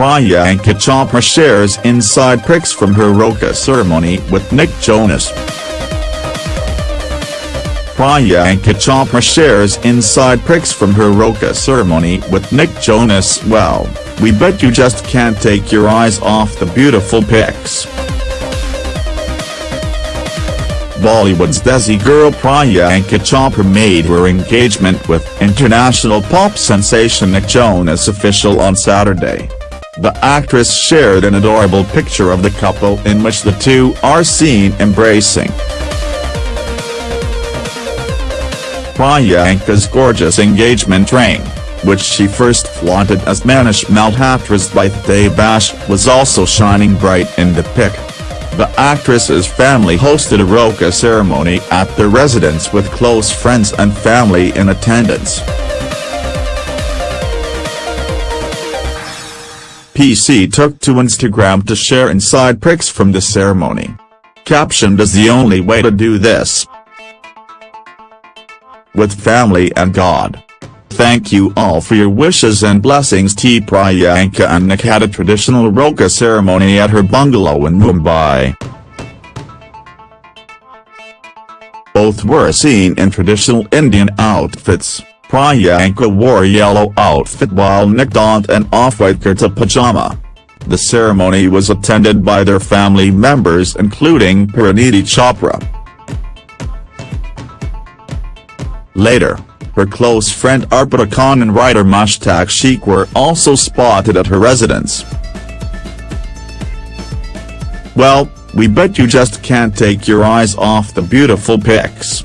Priyanka Chopra shares inside pics from her Roka ceremony with Nick Jonas. Priyanka Chopra shares inside pics from her Roka ceremony with Nick Jonas well, we bet you just can't take your eyes off the beautiful pics. Bollywood's Desi girl Priyanka Chopra made her engagement with international pop sensation Nick Jonas official on Saturday. The actress shared an adorable picture of the couple in which the two are seen embracing. Priyanka's gorgeous engagement ring, which she first flaunted as Manish Malhotra's birthday bash was also shining bright in the pic. The actress's family hosted a Roka ceremony at their residence with close friends and family in attendance. PC took to Instagram to share inside pics from the ceremony. Captioned as the only way to do this with family and God. Thank you all for your wishes and blessings T. Priyanka and Nick had a traditional Roka ceremony at her bungalow in Mumbai. Both were seen in traditional Indian outfits, Priyanka wore a yellow outfit while Nick donned an off-white kurta pajama. The ceremony was attended by their family members including Parineeti Chopra. Later, her close friend Arpita Khan and writer Mushtaq Sheikh were also spotted at her residence. Well, we bet you just can't take your eyes off the beautiful pics.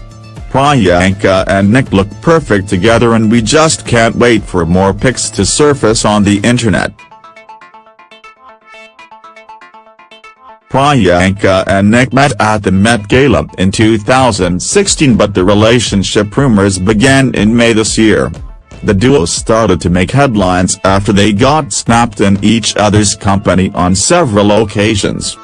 Priyanka uh, and Nick look perfect together and we just can't wait for more pics to surface on the internet. Priyanka uh, and Nick met at the Met Gala in 2016 but the relationship rumors began in May this year. The duo started to make headlines after they got snapped in each other's company on several occasions.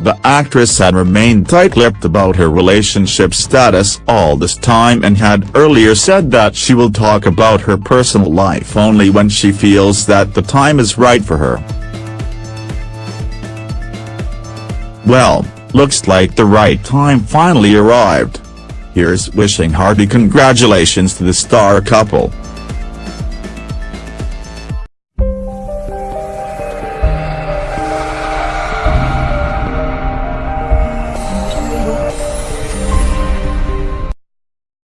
The actress had remained tight-lipped about her relationship status all this time and had earlier said that she will talk about her personal life only when she feels that the time is right for her. Well, looks like the right time finally arrived. Here's wishing hearty congratulations to the star couple.